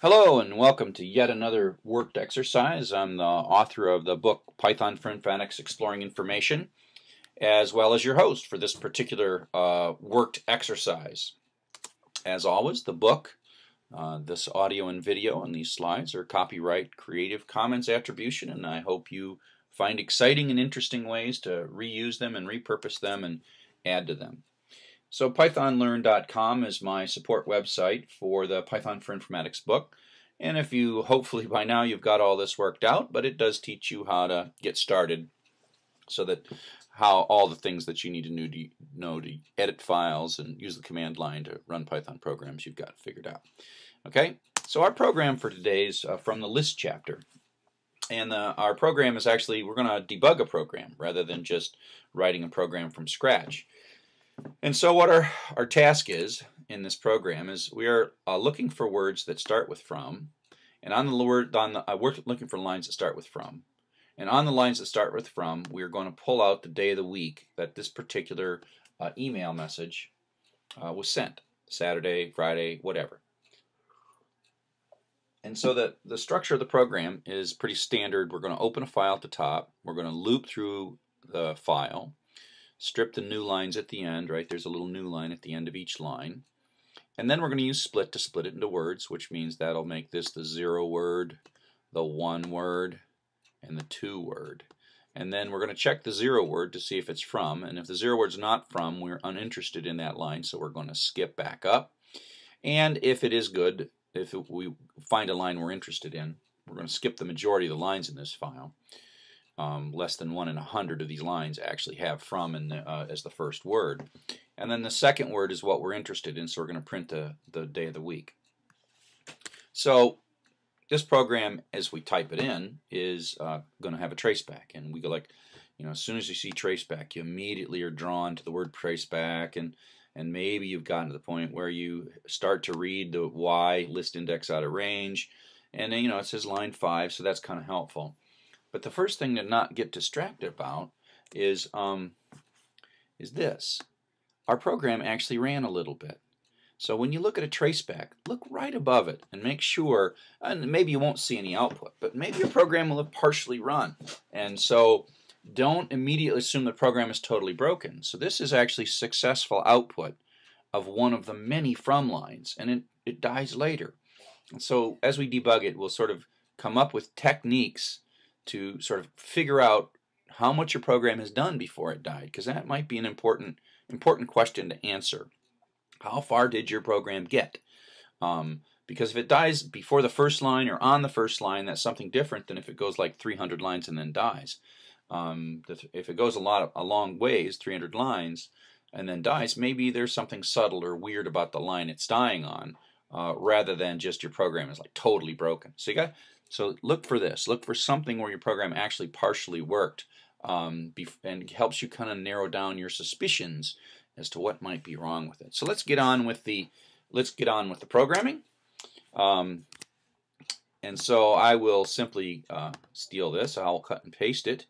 Hello and welcome to yet another worked exercise. I'm the author of the book Python for Informatics Exploring Information as well as your host for this particular uh, worked exercise. As always, the book, uh, this audio and video and these slides are copyright Creative Commons attribution and I hope you find exciting and interesting ways to reuse them and repurpose them and add to them. So pythonlearn.com is my support website for the Python for Informatics book. And if you, hopefully by now you've got all this worked out, but it does teach you how to get started so that how all the things that you need to know to edit files and use the command line to run Python programs you've got figured out. Okay, so our program for today is uh, from the list chapter. And uh, our program is actually, we're going to debug a program rather than just writing a program from scratch. And so what our, our task is in this program is we are uh, looking for words that start with from and on the word on the, uh, we're looking for lines that start with from. And on the lines that start with from we're going to pull out the day of the week that this particular uh, email message uh, was sent Saturday Friday whatever. And so the, the structure of the program is pretty standard. We're going to open a file at the top. We're going to loop through the file strip the new lines at the end, right? There's a little new line at the end of each line. And then we're going to use split to split it into words, which means that'll make this the zero word, the one word, and the two word. And then we're going to check the zero word to see if it's from. And if the zero word's not from, we're uninterested in that line, so we're going to skip back up. And if it is good, if we find a line we're interested in, we're going to skip the majority of the lines in this file um, less than one in a hundred of these lines actually have from uh, as the first word. And then the second word is what we're interested in, so we're going to print the, the day of the week. So this program, as we type it in, is uh, going to have a traceback. And we go like, you know, as soon as you see traceback, you immediately are drawn to the word traceback. And, and maybe you've gotten to the point where you start to read the Y list index out of range. And then, you know, it says line 5, so that's kind of helpful. But the first thing to not get distracted about is um, is this. Our program actually ran a little bit. So when you look at a traceback, look right above it and make sure, and maybe you won't see any output, but maybe your program will have partially run. And so don't immediately assume the program is totally broken. So this is actually successful output of one of the many from lines, and it, it dies later. And so as we debug it, we'll sort of come up with techniques to sort of figure out how much your program has done before it died because that might be an important important question to answer. How far did your program get? Um, because if it dies before the first line or on the first line, that's something different than if it goes like 300 lines and then dies. Um, if it goes a lot of, a long ways, 300 lines, and then dies, maybe there's something subtle or weird about the line it's dying on, uh, rather than just your program is like totally broken. So you got so look for this. Look for something where your program actually partially worked um, and helps you kind of narrow down your suspicions as to what might be wrong with it. So let's get on with the let's get on with the programming. Um, and so I will simply uh, steal this. I'll cut and paste it,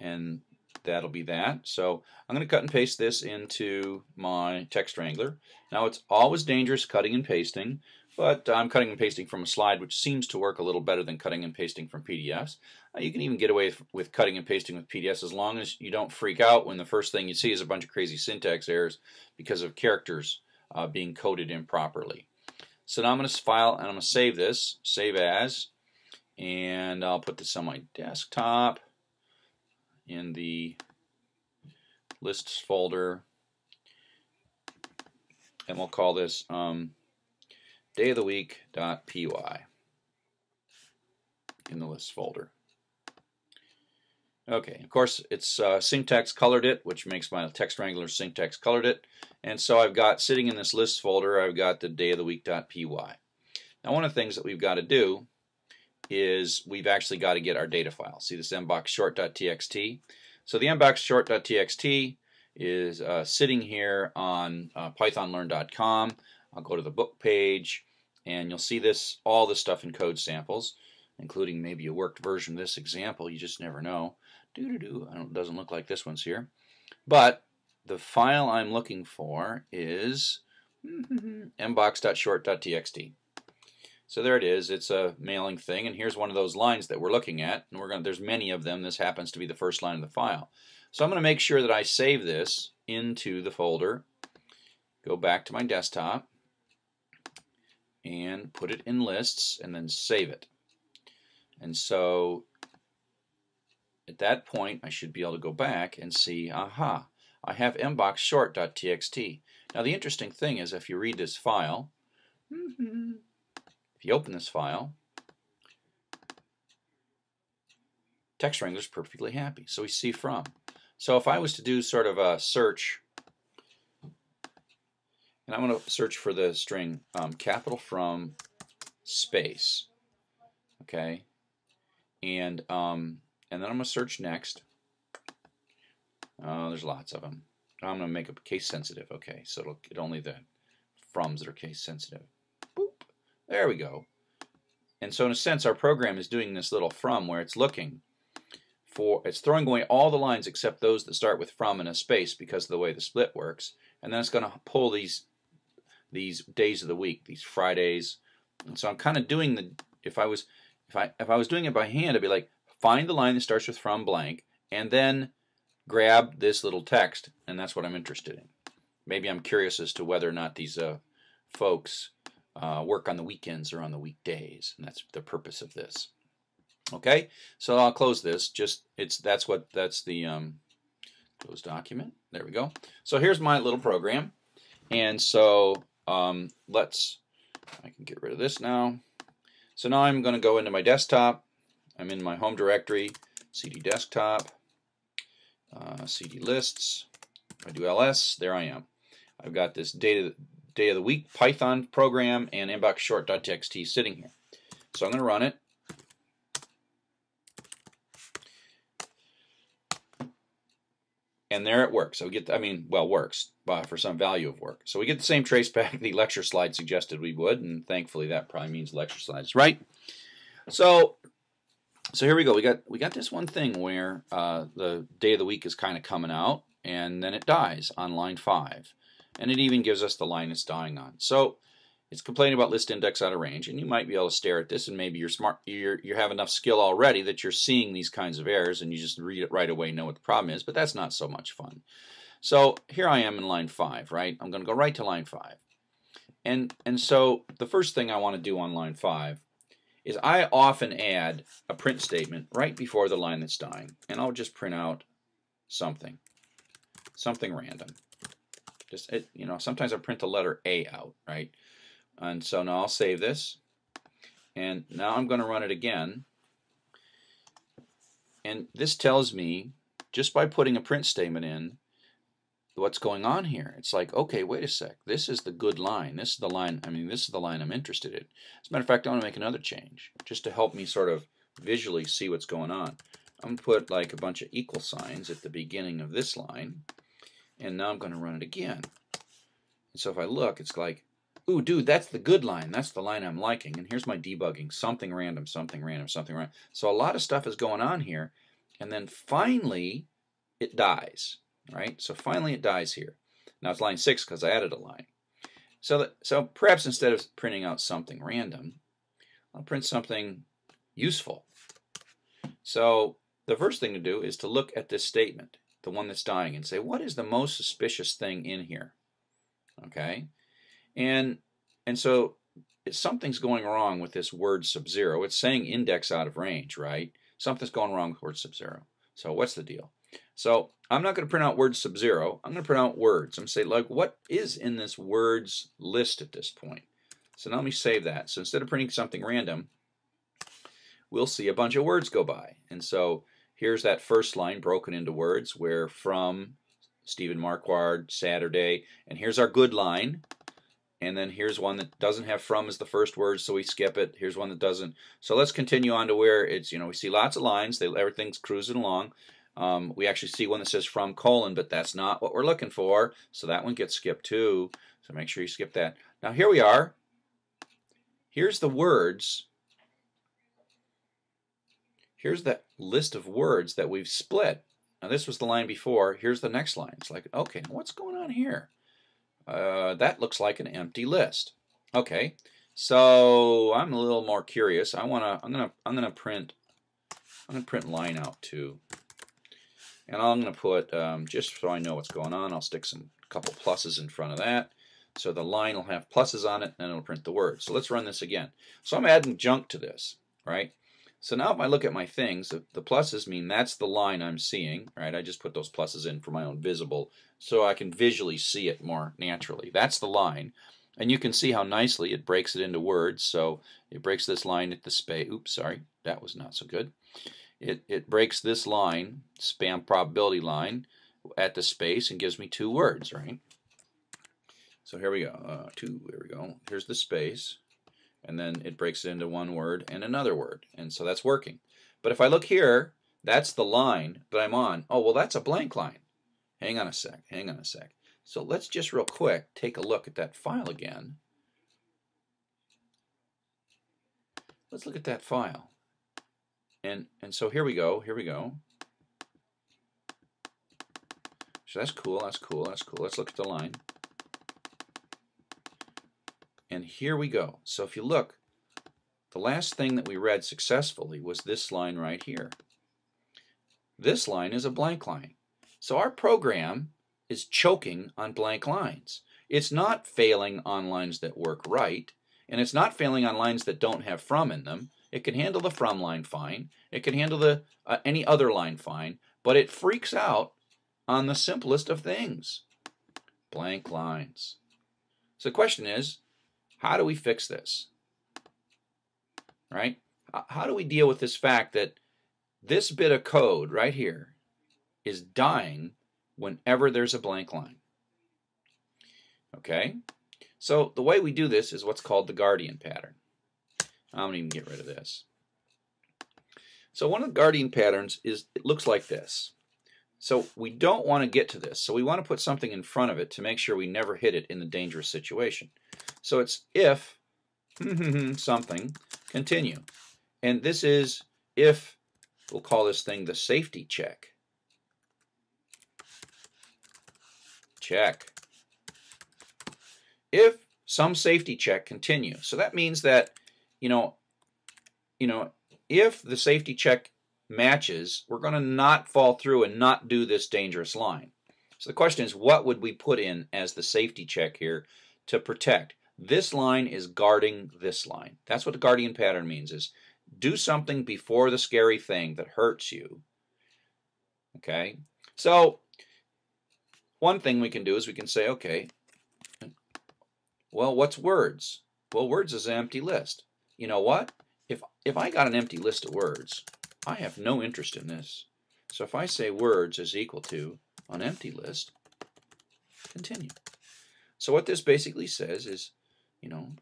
and that'll be that. So I'm going to cut and paste this into my text wrangler. Now it's always dangerous cutting and pasting but I'm cutting and pasting from a slide which seems to work a little better than cutting and pasting from PDFs. Uh, you can even get away with cutting and pasting with PDFs as long as you don't freak out when the first thing you see is a bunch of crazy syntax errors because of characters uh, being coded improperly. So now I'm going to file and I'm going to save this, save as, and I'll put this on my desktop in the lists folder and we'll call this um, day of the week.py in the list folder. Okay, of course it's uh, syntax colored it, which makes my text wrangler syntax colored it. And so I've got sitting in this list folder, I've got the day of the week.py. Now one of the things that we've got to do is we've actually got to get our data file. See this mbox short.txt? So the mbox short.txt is uh, sitting here on uh, pythonlearn.com. I'll go to the book page and you'll see this all this stuff in code samples including maybe a worked version of this example you just never know doo doo doo doesn't look like this one's here but the file I'm looking for is mbox.short.txt So there it is. It's a mailing thing, and here's one of those lines that we're looking at. And we're going. There's many of them. This happens to be the first line of the file. So I'm going to make sure that I save this into the folder. Go back to my desktop and put it in lists, and then save it. And so at that point, I should be able to go back and see, aha, I have mbox Now the interesting thing is if you read this file, mm-hmm, if you open this file, Text wrangler is perfectly happy. So we see from. So if I was to do sort of a search, and I'm going to search for the string um, capital from space, okay, and um, and then I'm going to search next. Oh, there's lots of them. I'm going to make it case sensitive. Okay, so it'll get only the froms that are case sensitive. Boop. There we go. And so in a sense, our program is doing this little from where it's looking for, it's throwing away all the lines except those that start with from and a space because of the way the split works. And then it's going to pull these these days of the week, these Fridays. And so I'm kind of doing the, if I was, if I, if I was doing it by hand, I'd be like, find the line that starts with from blank, and then grab this little text, and that's what I'm interested in. Maybe I'm curious as to whether or not these uh, folks uh, work on the weekends or on the weekdays, and that's the purpose of this. Okay, so I'll close this. Just it's that's what that's the um, close document. There we go. So here's my little program, and so um, let's I can get rid of this now. So now I'm going to go into my desktop. I'm in my home directory, CD desktop, uh, CD lists. I do ls, there I am. I've got this data day of the week Python program and mbox short.txt sitting here. So I'm going to run it. And there it works. So we get, I mean, well, works uh, for some value of work. So we get the same trace back the lecture slide suggested we would, and thankfully that probably means lecture slides, right? So, so here we go. We got we got this one thing where uh, the day of the week is kind of coming out, and then it dies on line five and it even gives us the line it's dying on. So it's complaining about list index out of range, and you might be able to stare at this, and maybe you're smart, you're, you have enough skill already that you're seeing these kinds of errors, and you just read it right away, and know what the problem is, but that's not so much fun. So here I am in line 5, right? I'm going to go right to line 5. And, and so the first thing I want to do on line 5 is I often add a print statement right before the line that's dying, and I'll just print out something, something random. Just, it, you know, sometimes I print the letter A out, right? And so now I'll save this. And now I'm going to run it again. And this tells me, just by putting a print statement in, what's going on here. It's like, okay, wait a sec. This is the good line. This is the line, I mean, this is the line I'm interested in. As a matter of fact, I want to make another change, just to help me sort of visually see what's going on. I'm going to put like a bunch of equal signs at the beginning of this line and now I'm going to run it again. And so if I look, it's like, ooh, dude, that's the good line. That's the line I'm liking. And here's my debugging, something random, something random, something random. So a lot of stuff is going on here. And then finally, it dies, right? So finally it dies here. Now it's line 6 because I added a line. So, that, so perhaps instead of printing out something random, I'll print something useful. So the first thing to do is to look at this statement the one that's dying, and say, what is the most suspicious thing in here? Okay? And, and so something's going wrong with this word sub-zero. It's saying index out of range, right? Something's going wrong with word sub-zero. So what's the deal? So I'm not going to print out words sub-zero. I'm going to print out words. I'm going to say, like, what is in this words list at this point? So now let me save that. So instead of printing something random, we'll see a bunch of words go by. And so Here's that first line broken into words where from Stephen Marquard, Saturday, and here's our good line. And then here's one that doesn't have from as the first word, so we skip it. Here's one that doesn't. So let's continue on to where it's, you know, we see lots of lines. They, everything's cruising along. Um, we actually see one that says from colon, but that's not what we're looking for. So that one gets skipped too. So make sure you skip that. Now here we are. Here's the words here's that list of words that we've split. Now this was the line before. Here's the next line. It's like, okay, what's going on here? Uh, that looks like an empty list. Okay, So I'm a little more curious. I wanna I'm gonna I'm gonna print I'm gonna print line out too. And I'm gonna put um, just so I know what's going on, I'll stick some couple pluses in front of that. So the line will have pluses on it and it'll print the word. So let's run this again. So I'm adding junk to this, right? So now if I look at my things, the pluses mean that's the line I'm seeing, right? I just put those pluses in for my own visible so I can visually see it more naturally. That's the line. And you can see how nicely it breaks it into words. So it breaks this line at the space. Oops, sorry, that was not so good. It, it breaks this line, spam probability line, at the space and gives me two words, right? So here we go. Uh, two, here we go. Here's the space and then it breaks it into one word and another word. And so that's working. But if I look here, that's the line that I'm on. Oh, well, that's a blank line. Hang on a sec, hang on a sec. So let's just real quick take a look at that file again. Let's look at that file. And, and so here we go, here we go. So that's cool, that's cool, that's cool. Let's look at the line. And here we go. So if you look, the last thing that we read successfully was this line right here. This line is a blank line. So our program is choking on blank lines. It's not failing on lines that work right, and it's not failing on lines that don't have from in them. It can handle the from line fine. It can handle the uh, any other line fine, but it freaks out on the simplest of things, blank lines. So the question is, how do we fix this? Right? How do we deal with this fact that this bit of code right here is dying whenever there's a blank line? Okay? So the way we do this is what's called the guardian pattern. I'm going to even get rid of this. So one of the guardian patterns is, it looks like this. So we don't want to get to this. So we want to put something in front of it to make sure we never hit it in the dangerous situation. So it's if something, continue. And this is if, we'll call this thing the safety check. Check. If some safety check continue. So that means that, you know, you know, if the safety check matches, we're going to not fall through and not do this dangerous line. So the question is, what would we put in as the safety check here to protect? This line is guarding this line. That's what the guardian pattern means is do something before the scary thing that hurts you. Okay? So one thing we can do is we can say, okay, well, what's words? Well, words is an empty list. You know what? If, if I got an empty list of words, I have no interest in this. So if I say words is equal to an empty list, continue. So what this basically says is, you know,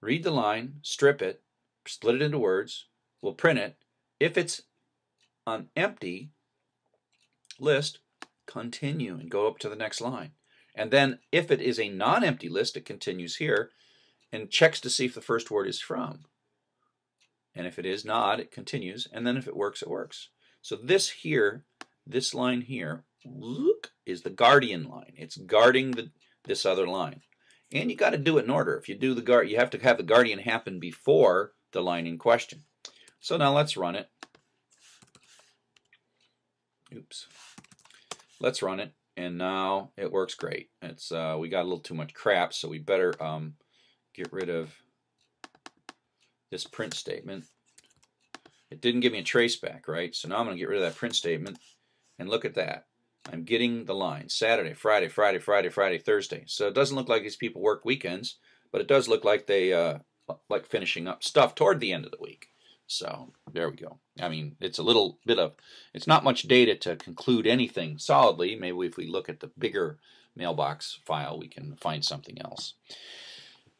read the line, strip it, split it into words, we'll print it. If it's an empty list, continue and go up to the next line. And then if it is a non-empty list, it continues here and checks to see if the first word is from. And if it is not, it continues. And then if it works, it works. So this here, this line here, look, is the guardian line. It's guarding the, this other line. And you got to do it in order. If you do the guard, you have to have the guardian happen before the line in question. So now let's run it. Oops. Let's run it. And now it works great. It's uh, We got a little too much crap, so we better um, get rid of this print statement. It didn't give me a trace back, right? So now I'm going to get rid of that print statement. And look at that. I'm getting the line. Saturday, Friday, Friday, Friday, Friday, Thursday. So it doesn't look like these people work weekends, but it does look like they uh, like finishing up stuff toward the end of the week. So there we go. I mean, it's a little bit of, it's not much data to conclude anything solidly. Maybe if we look at the bigger mailbox file, we can find something else.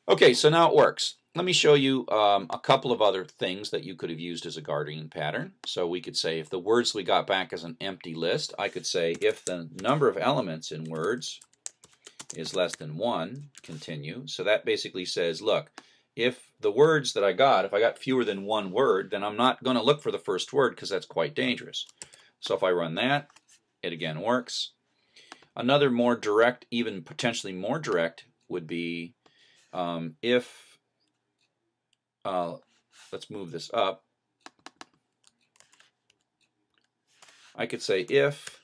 Okay, so now it works. Let me show you um, a couple of other things that you could have used as a guardian pattern. So we could say if the words we got back as an empty list, I could say if the number of elements in words is less than 1, continue. So that basically says, look, if the words that I got, if I got fewer than one word, then I'm not going to look for the first word because that's quite dangerous. So if I run that, it again works. Another more direct, even potentially more direct, would be um, if, uh, let's move this up, I could say if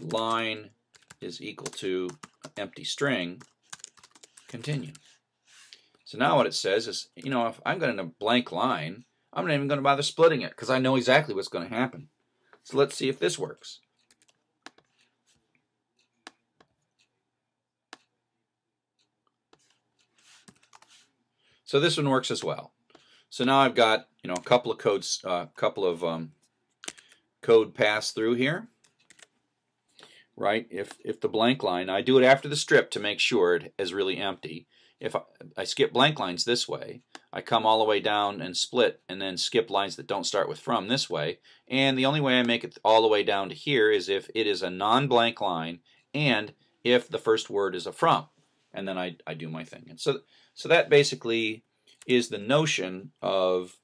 line is equal to empty string, continue. So now what it says is, you know, if I'm going to blank line, I'm not even going to bother splitting it because I know exactly what's going to happen. So let's see if this works. So this one works as well. So now I've got you know a couple of codes, a uh, couple of um, code pass through here, right? If if the blank line, I do it after the strip to make sure it is really empty. If I, I skip blank lines this way, I come all the way down and split, and then skip lines that don't start with from this way. And the only way I make it all the way down to here is if it is a non-blank line and if the first word is a from, and then I I do my thing. And so so that basically is the notion of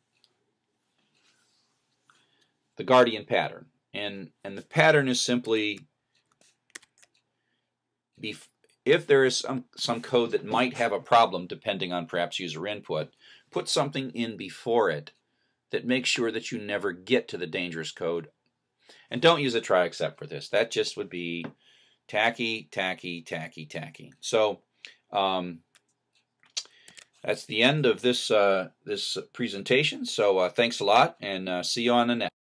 the guardian pattern. And, and the pattern is simply if there is some, some code that might have a problem depending on perhaps user input, put something in before it that makes sure that you never get to the dangerous code. And don't use a try except for this. That just would be tacky, tacky, tacky, tacky. So um, that's the end of this uh, this presentation. So uh, thanks a lot, and uh, see you on the next.